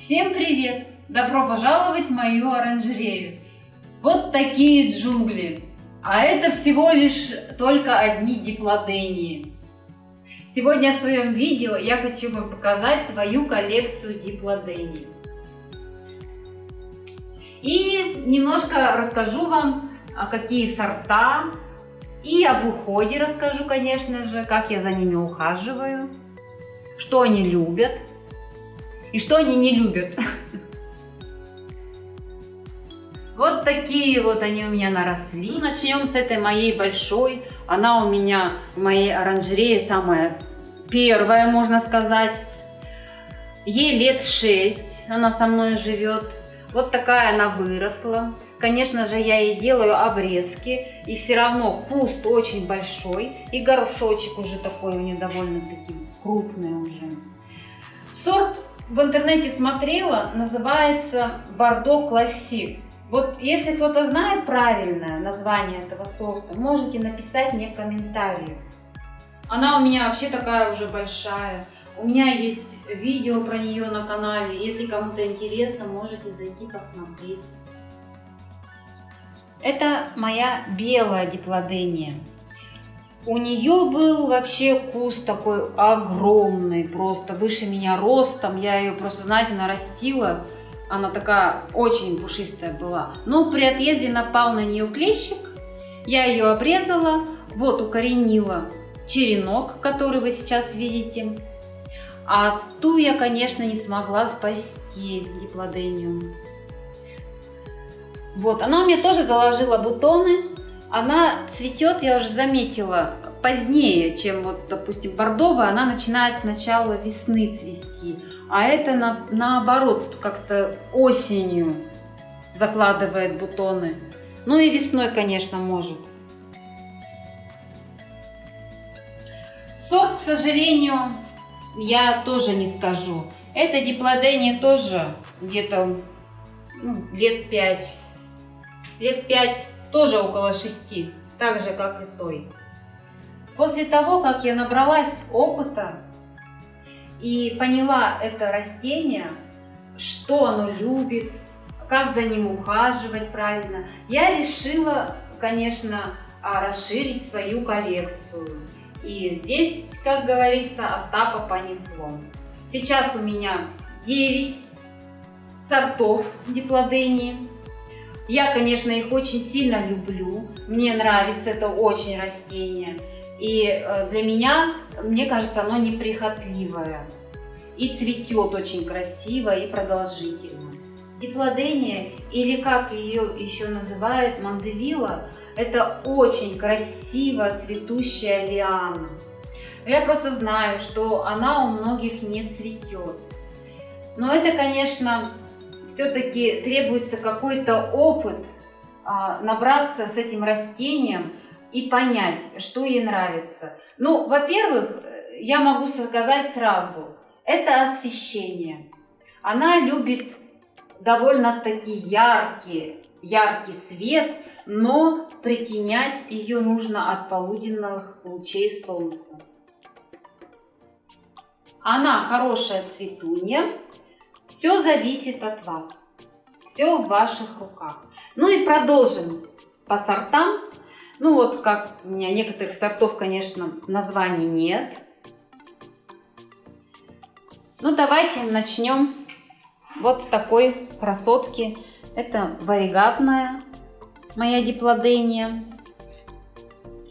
Всем привет! Добро пожаловать в мою оранжерею! Вот такие джунгли! А это всего лишь только одни диплодении. Сегодня в своем видео я хочу вам показать свою коллекцию диплодений. И немножко расскажу вам, а какие сорта, и об уходе расскажу, конечно же, как я за ними ухаживаю, что они любят и что они не любят. Вот такие вот они у меня наросли. Ну, начнем с этой моей большой. Она у меня в моей оранжерее самая первая, можно сказать. Ей лет 6, она со мной живет. Вот такая она выросла. Конечно же, я ей делаю обрезки, и все равно куст очень большой, и горшочек уже такой у нее довольно-таки крупный уже. Сорт в интернете смотрела, называется Бордо Классик. Вот если кто-то знает правильное название этого сорта, можете написать мне в комментарии. Она у меня вообще такая уже большая. У меня есть видео про нее на канале. Если кому-то интересно, можете зайти посмотреть. Это моя белая диплодения. У нее был вообще куст такой огромный, просто выше меня ростом. Я ее просто, знаете, нарастила. Она такая очень пушистая была. Но при отъезде напал на нее клещик. Я ее обрезала, вот укоренила черенок, который вы сейчас видите. А ту я, конечно, не смогла спасти, диплодению. Вот, она у меня тоже заложила бутоны. Она цветет, я уже заметила, позднее, чем вот, допустим, бордовая. Она начинает с начала весны цвести. А это на, наоборот, как-то осенью закладывает бутоны. Ну и весной, конечно, может. Сорт, к сожалению, я тоже не скажу. Это диплодения тоже где-то ну, лет 5. Лет 5, тоже около 6, так же, как и той. После того, как я набралась опыта и поняла это растение, что оно любит, как за ним ухаживать правильно, я решила, конечно, а, расширить свою коллекцию. И здесь, как говорится, Остапа понесло. Сейчас у меня 9 сортов диплодении. Я, конечно, их очень сильно люблю. Мне нравится это очень растение. И э, для меня, мне кажется, оно неприхотливое. И цветет очень красиво и продолжительно. Диплодения, или как ее еще называют, мандевила, это очень красиво цветущая лиана. Я просто знаю, что она у многих не цветет. Но это, конечно, все-таки требуется какой-то опыт, а, набраться с этим растением и понять, что ей нравится. Ну, во-первых, я могу сказать сразу, это освещение. Она любит довольно-таки яркий, яркий свет, но притенять ее нужно от полуденных лучей солнца. Она хорошая цветунья, все зависит от вас, все в ваших руках. Ну и продолжим по сортам. Ну вот как у меня некоторых сортов, конечно, названий нет. Ну давайте начнем вот с такой красотки. Это варигатная моя диплодения.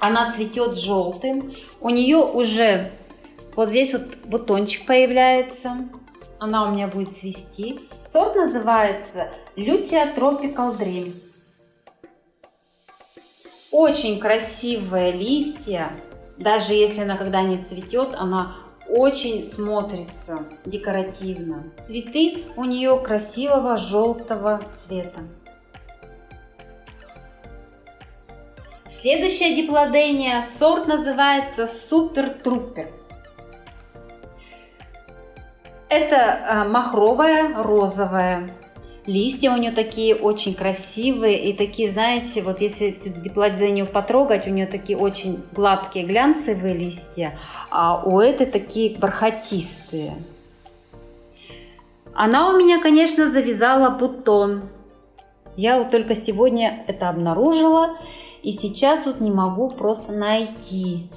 Она цветет желтым. У нее уже вот здесь вот бутончик появляется. Она у меня будет цвести. Сорт называется Lutea Tropical Dream. Очень красивые листья. Даже если она когда не цветет, она очень смотрится декоративно. Цветы у нее красивого желтого цвета. Следующая диплодения, сорт называется Супер Трупер. Это а, махровая, розовая. Листья у нее такие очень красивые и такие, знаете, вот если диплодению потрогать, у нее такие очень гладкие глянцевые листья, а у этой такие бархатистые. Она у меня, конечно, завязала бутон. Я вот только сегодня это обнаружила, и сейчас вот не могу просто найти.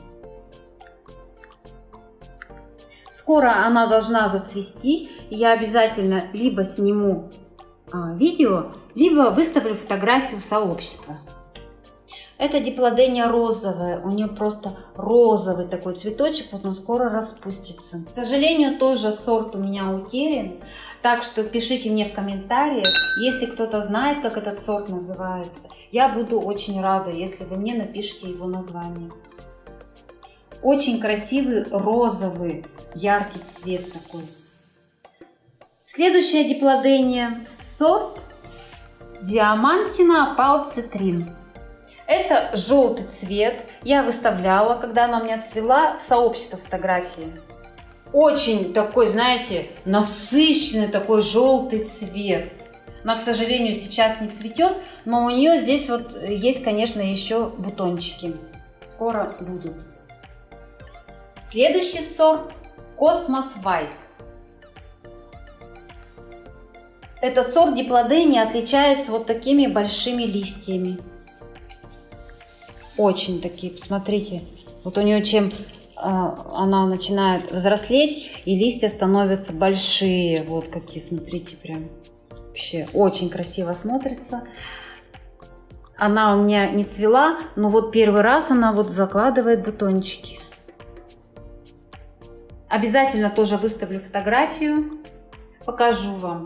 Скоро она должна зацвести, я обязательно либо сниму а, видео, либо выставлю фотографию сообщества. Это диплодения розовая, у нее просто розовый такой цветочек, вот он скоро распустится. К сожалению, тоже сорт у меня утерян, так что пишите мне в комментариях, если кто-то знает, как этот сорт называется. Я буду очень рада, если вы мне напишите его название. Очень красивый розовый, яркий цвет такой. Следующая диплодения, сорт Диамантина Палцитрин. Это желтый цвет. Я выставляла, когда она у меня цвела, в сообщество фотографии. Очень такой, знаете, насыщенный такой желтый цвет. Она, к сожалению, сейчас не цветет, но у нее здесь вот есть, конечно, еще бутончики. Скоро будут. Следующий сорт Космос White. Этот сорт диплодения отличается вот такими большими листьями очень такие, посмотрите. Вот у нее чем а, она начинает взрослеть, и листья становятся большие. Вот какие, смотрите, прям вообще очень красиво смотрится. Она у меня не цвела, но вот первый раз она вот закладывает бутончики. Обязательно тоже выставлю фотографию, покажу вам.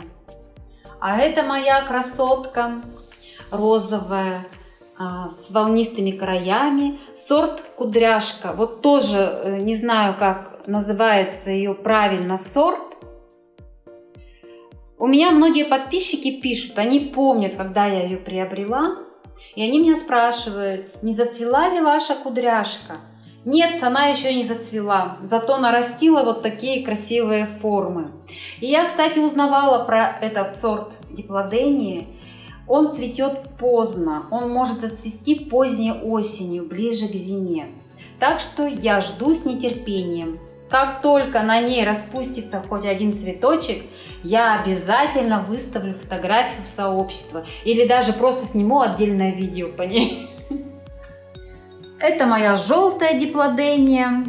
А это моя красотка розовая а, с волнистыми краями. Сорт кудряшка. Вот тоже э, не знаю, как называется ее правильно сорт. У меня многие подписчики пишут, они помнят, когда я ее приобрела. И они меня спрашивают, не зацвела ли ваша кудряшка? Нет, она еще не зацвела, зато нарастила вот такие красивые формы. И я, кстати, узнавала про этот сорт диплодении он цветет поздно, он может зацвести поздней осенью, ближе к зиме. Так что я жду с нетерпением. Как только на ней распустится хоть один цветочек, я обязательно выставлю фотографию в сообщество или даже просто сниму отдельное видео по ней. Это моя желтая диплодения.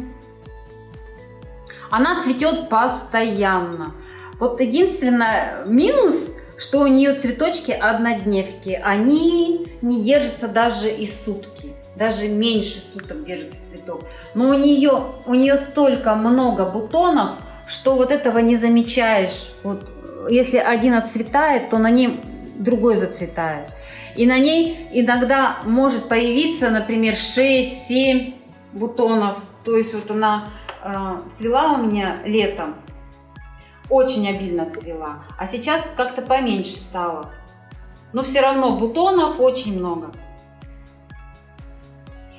Она цветет постоянно. Вот единственное минус что у нее цветочки однодневки, они не держатся даже и сутки, даже меньше суток держится цветок. Но у нее, у нее столько много бутонов, что вот этого не замечаешь. Вот если один отцветает, то на ней другой зацветает. И на ней иногда может появиться, например, 6-7 бутонов. То есть вот она э, цвела у меня летом, очень обильно цвела. А сейчас как-то поменьше стало. Но все равно бутонов очень много.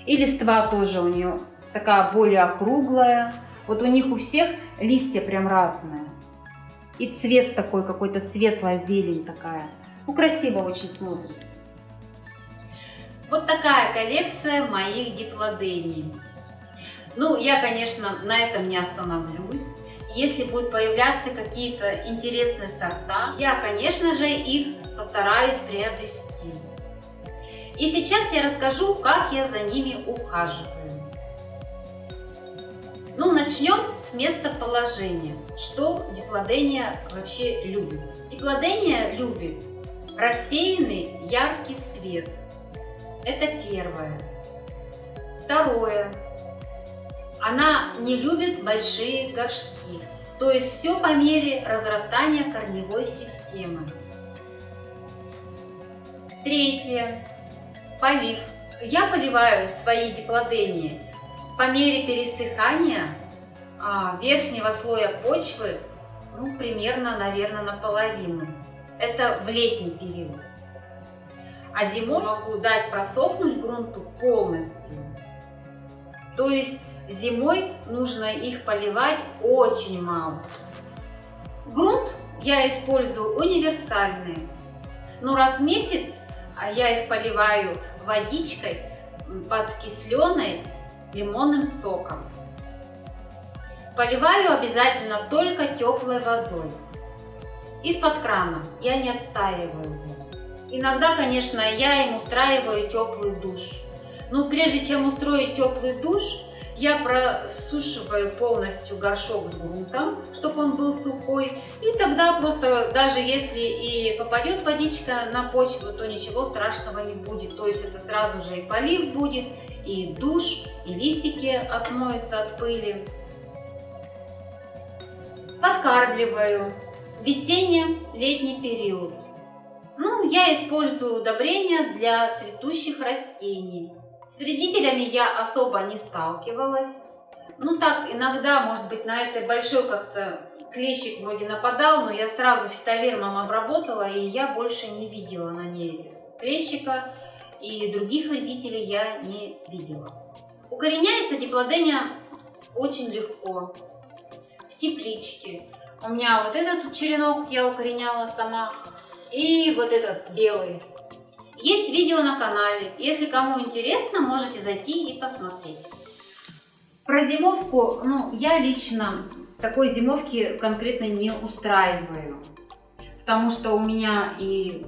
И листва тоже у нее такая более округлая. Вот у них у всех листья прям разные. И цвет такой какой-то светлая зелень такая. Ну, красиво очень смотрится. Вот такая коллекция моих диплодений. Ну, я, конечно, на этом не остановлюсь. Если будут появляться какие-то интересные сорта, я, конечно же, их постараюсь приобрести. И сейчас я расскажу, как я за ними ухаживаю. Ну, начнем с местоположения. Что диплодения вообще любит? Диплодения любит рассеянный яркий свет. Это первое. Второе. Она не любит большие горшки, то есть все по мере разрастания корневой системы. Третье. Полив. Я поливаю свои диплодении по мере пересыхания а, верхнего слоя почвы, ну, примерно, наверное, наполовину. Это в летний период. А зимой могу дать просохнуть грунту полностью. То есть Зимой нужно их поливать очень мало. Грунт я использую универсальный. Но раз в месяц а я их поливаю водичкой подкисленной лимонным соком. Поливаю обязательно только теплой водой. из-под крана. Я не отстаиваю. Иногда, конечно, я им устраиваю теплый душ. Но прежде чем устроить теплый душ, я просушиваю полностью горшок с грунтом, чтобы он был сухой. И тогда просто, даже если и попадет водичка на почву, то ничего страшного не будет. То есть это сразу же и полив будет, и душ, и листики отмоются от пыли. Подкармливаю. Весенне-летний период. Ну, я использую удобрения для цветущих растений. С вредителями я особо не сталкивалась. Ну так, иногда, может быть, на этой большой как-то клещик вроде нападал, но я сразу фитовермом обработала, и я больше не видела на ней клещика, и других вредителей я не видела. Укореняется диплодения очень легко, в тепличке. У меня вот этот черенок я укореняла сама, и вот этот белый. Есть видео на канале. Если кому интересно, можете зайти и посмотреть. Про зимовку, ну, я лично такой зимовки конкретно не устраиваю. Потому что у меня и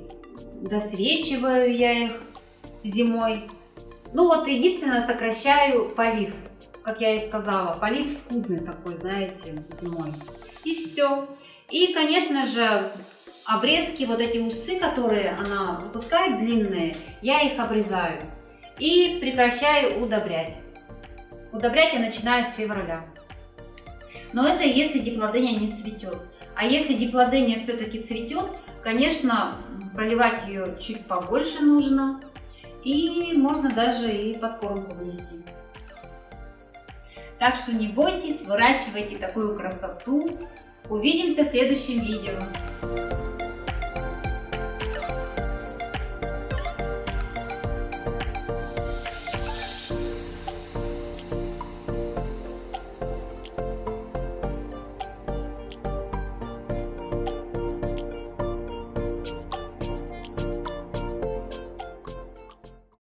досвечиваю я их зимой. Ну вот, единственное, сокращаю полив. Как я и сказала, полив скудный такой, знаете, зимой. И все. И, конечно же, обрезки, вот эти усы, которые она выпускает длинные, я их обрезаю и прекращаю удобрять. Удобрять я начинаю с февраля. Но это если диплодения не цветет. А если диплодения все-таки цветет, конечно, поливать ее чуть побольше нужно. И можно даже и подкормку внести. Так что не бойтесь, выращивайте такую красоту. Увидимся в следующем видео.